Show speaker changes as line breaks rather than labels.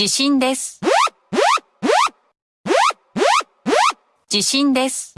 地震です。地震です。